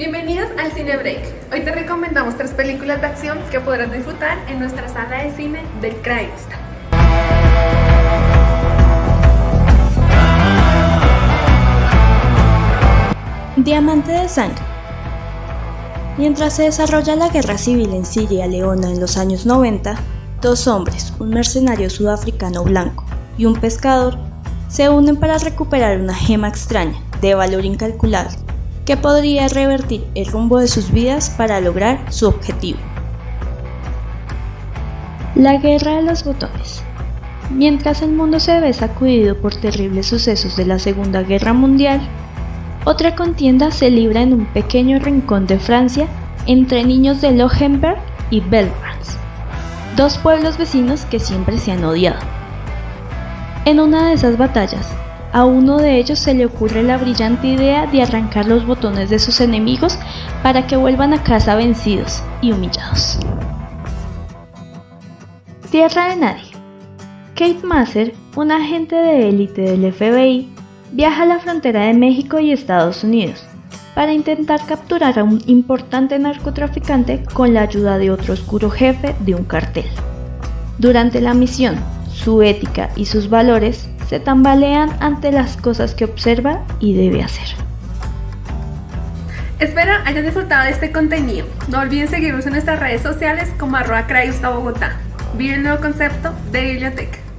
Bienvenidos al Cine Break. Hoy te recomendamos tres películas de acción que podrás disfrutar en nuestra sala de cine del Craigsta. Diamante de sangre. Mientras se desarrolla la guerra civil en Siria Leona en los años 90, dos hombres, un mercenario sudafricano blanco y un pescador, se unen para recuperar una gema extraña de valor incalculable que podría revertir el rumbo de sus vidas para lograr su objetivo. La guerra de los botones. Mientras el mundo se ve sacudido por terribles sucesos de la Segunda Guerra Mundial, otra contienda se libra en un pequeño rincón de Francia entre niños de Lohenberg y Belgrance, dos pueblos vecinos que siempre se han odiado. En una de esas batallas, a uno de ellos se le ocurre la brillante idea de arrancar los botones de sus enemigos para que vuelvan a casa vencidos y humillados. Tierra de nadie. Kate Masser, un agente de élite del FBI, viaja a la frontera de México y Estados Unidos para intentar capturar a un importante narcotraficante con la ayuda de otro oscuro jefe de un cartel. Durante la misión, su ética y sus valores se tambalean ante las cosas que observa y debe hacer. Espero hayan disfrutado de este contenido. No olviden seguirnos en nuestras redes sociales como arroba Bogotá. Vive el nuevo concepto de biblioteca.